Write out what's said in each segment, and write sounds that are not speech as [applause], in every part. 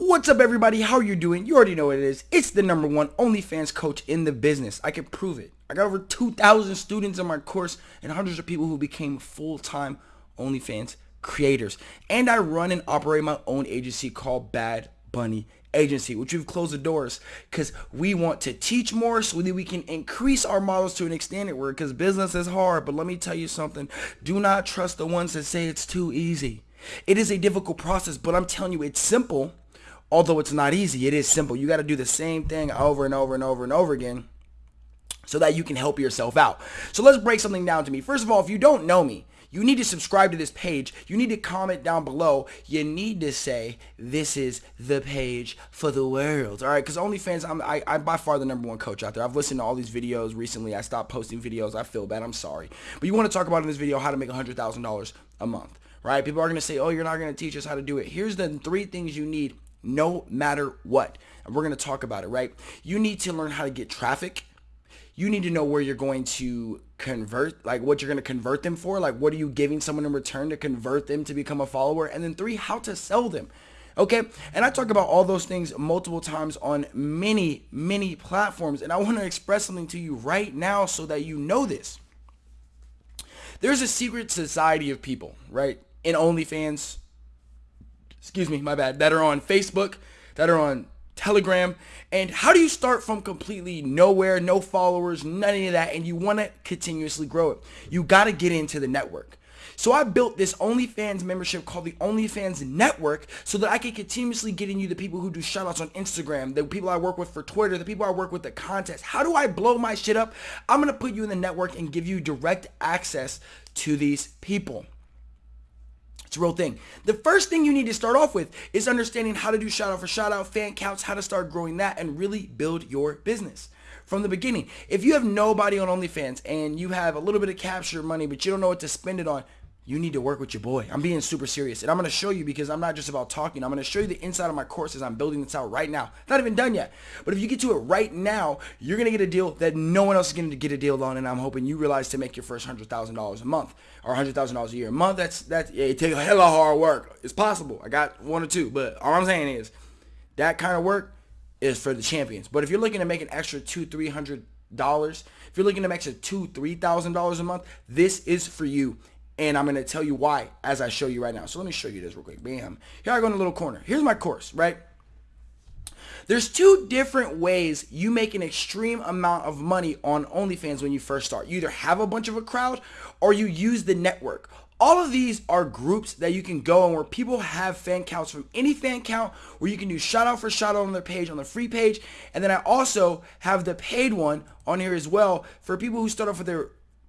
What's up everybody? How are you doing? You already know what it is. It's the number one OnlyFans coach in the business. I can prove it. I got over 2,000 students in my course and hundreds of people who became full-time OnlyFans creators. And I run and operate my own agency called Bad Bunny Agency, which we've closed the doors because we want to teach more so that we can increase our models to an extent where because business is hard. But let me tell you something. Do not trust the ones that say it's too easy. It is a difficult process, but I'm telling you it's simple. Although it's not easy, it is simple. You got to do the same thing over and over and over and over again so that you can help yourself out. So let's break something down to me. First of all, if you don't know me, you need to subscribe to this page. You need to comment down below. You need to say, this is the page for the world. All right, because OnlyFans, I'm, I, I'm by far the number one coach out there. I've listened to all these videos recently. I stopped posting videos. I feel bad. I'm sorry. But you want to talk about in this video how to make $100,000 a month, right? People are going to say, oh, you're not going to teach us how to do it. Here's the three things you need no matter what. And we're going to talk about it, right? You need to learn how to get traffic you need to know where you're going to convert, like what you're going to convert them for. Like what are you giving someone in return to convert them to become a follower? And then three, how to sell them. Okay. And I talk about all those things multiple times on many, many platforms. And I want to express something to you right now so that you know this. There's a secret society of people, right? In OnlyFans, excuse me, my bad, that are on Facebook, that are on Telegram. And how do you start from completely nowhere, no followers, none of that, and you want to continuously grow it? You got to get into the network. So I built this OnlyFans membership called the OnlyFans Network so that I can continuously get in you the people who do shoutouts on Instagram, the people I work with for Twitter, the people I work with the contest. How do I blow my shit up? I'm going to put you in the network and give you direct access to these people. It's a real thing. The first thing you need to start off with is understanding how to do shout out for shout out, fan counts, how to start growing that and really build your business from the beginning. If you have nobody on OnlyFans and you have a little bit of capture money, but you don't know what to spend it on, you need to work with your boy. I'm being super serious. And I'm going to show you because I'm not just about talking. I'm going to show you the inside of my courses. I'm building this out right now. Not even done yet. But if you get to it right now, you're going to get a deal that no one else is going to get a deal on. And I'm hoping you realize to make your first $100,000 a month or $100,000 a year a month. That's, that's, yeah, it takes a hell of hard work. It's possible. I got one or two. But all I'm saying is that kind of work is for the champions. But if you're looking to make an extra two, three hundred dollars, if you're looking to make extra two, three thousand dollars a month, this is for you. And I'm going to tell you why as I show you right now. So let me show you this real quick. Bam. Here I go in the little corner. Here's my course, right? There's two different ways you make an extreme amount of money on OnlyFans when you first start. You either have a bunch of a crowd or you use the network. All of these are groups that you can go and where people have fan counts from any fan count where you can do shout out for shout out on their page, on the free page. And then I also have the paid one on here as well for people who start off with their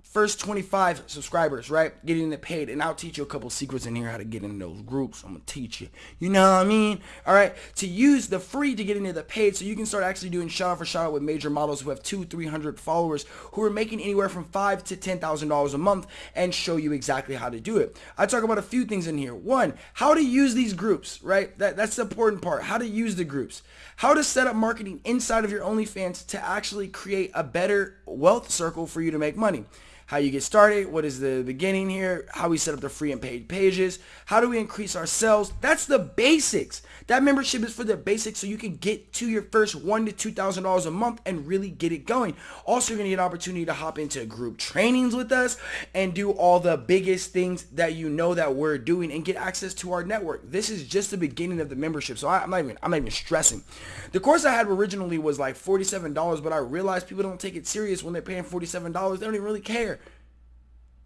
first 25 subscribers, right? Getting it paid. And I'll teach you a couple secrets in here how to get in those groups. I'm going to teach you. You know what I mean? All right. To use the free to get into the paid so you can start actually doing shout out for shout out with major models who have two, 300 followers who are making anywhere from five to $10,000 a month and show you exactly how to do it. I talk about a few things in here. One, how to use these groups, right? That, that's the important part. How to use the groups. How to set up marketing inside of your OnlyFans to actually create a better wealth circle for you to make money how you get started, what is the beginning here, how we set up the free and paid pages, how do we increase our sales. That's the basics. That membership is for the basics so you can get to your first one to two thousand dollars a month and really get it going. Also, you're gonna get an opportunity to hop into group trainings with us and do all the biggest things that you know that we're doing and get access to our network. This is just the beginning of the membership, so I, am not even I'm not even stressing. The course I had originally was like $47, but I realized people don't take it serious when they're paying $47. They don't even really care.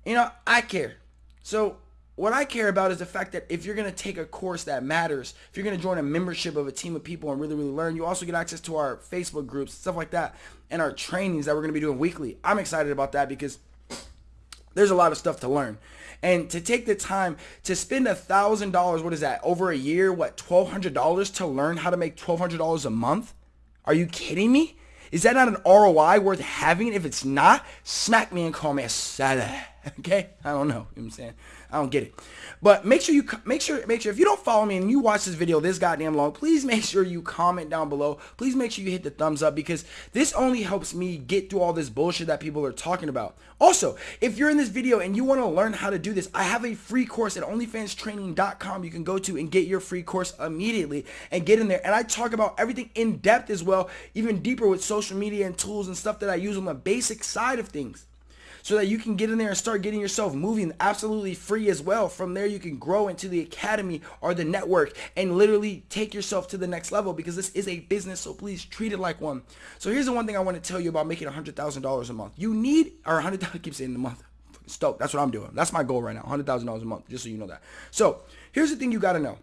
You know, I care. So what I care about is the fact that if you're going to take a course that matters, if you're going to join a membership of a team of people and really, really learn, you also get access to our Facebook groups, stuff like that, and our trainings that we're going to be doing weekly. I'm excited about that because there's a lot of stuff to learn. And to take the time to spend a thousand dollars, what is that, over a year, what, $1,200 to learn how to make $1,200 a month? Are you kidding me? Is that not an ROI worth having? If it's not, smack me and call me a salad. [laughs] Okay, I don't know. You know I'm saying? I don't get it. But make sure you make sure make sure if you don't follow me and you watch this video this goddamn long, please make sure you comment down below. Please make sure you hit the thumbs up because this only helps me get through all this bullshit that people are talking about. Also, if you're in this video and you want to learn how to do this, I have a free course at onlyfanstraining.com you can go to and get your free course immediately and get in there. And I talk about everything in depth as well, even deeper with social media and tools and stuff that I use on the basic side of things so that you can get in there and start getting yourself moving absolutely free as well. From there, you can grow into the academy or the network and literally take yourself to the next level because this is a business. So please treat it like one. So here's the one thing I want to tell you about making $100,000 a month. You need, or 100 [laughs] I keep saying the month. Stoked. That's what I'm doing. That's my goal right now. $100,000 a month, just so you know that. So here's the thing you got to know.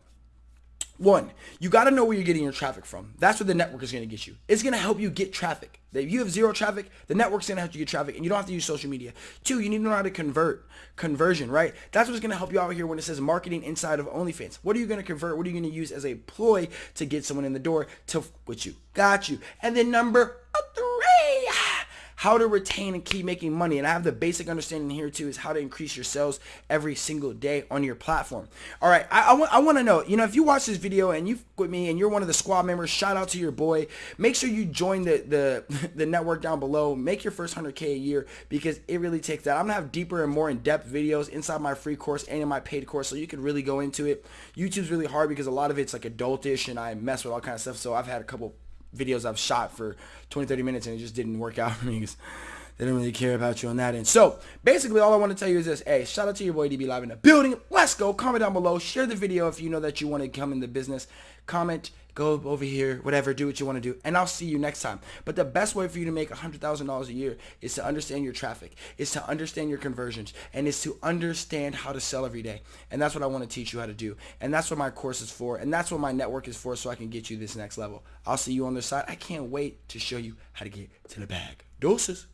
One, you got to know where you're getting your traffic from. That's what the network is going to get you. It's going to help you get traffic. If you have zero traffic, the network's going to help you get traffic, and you don't have to use social media. Two, you need to know how to convert, conversion, right? That's what's going to help you out here when it says marketing inside of OnlyFans. What are you going to convert? What are you going to use as a ploy to get someone in the door to with you? Got you. And then number how to retain and keep making money. And I have the basic understanding here too is how to increase your sales every single day on your platform. All right, I, I, want, I want to know, you know, if you watch this video and you've with me and you're one of the squad members, shout out to your boy. Make sure you join the, the, [laughs] the network down below. Make your first 100K a year because it really takes that. I'm going to have deeper and more in-depth videos inside my free course and in my paid course so you can really go into it. YouTube's really hard because a lot of it's like adultish and I mess with all kind of stuff. So I've had a couple videos I've shot for 20, 30 minutes and it just didn't work out [laughs] for me because they didn't really care about you on that end. So basically all I want to tell you is this. Hey, shout out to your boy DB Live in the building. Let's go. Comment down below. Share the video if you know that you want to come in the business. Comment, go over here, whatever, do what you want to do. And I'll see you next time. But the best way for you to make $100,000 a year is to understand your traffic, is to understand your conversions, and is to understand how to sell every day. And that's what I want to teach you how to do. And that's what my course is for. And that's what my network is for so I can get you this next level. I'll see you on the side. I can't wait to show you how to get to the bag. Doses.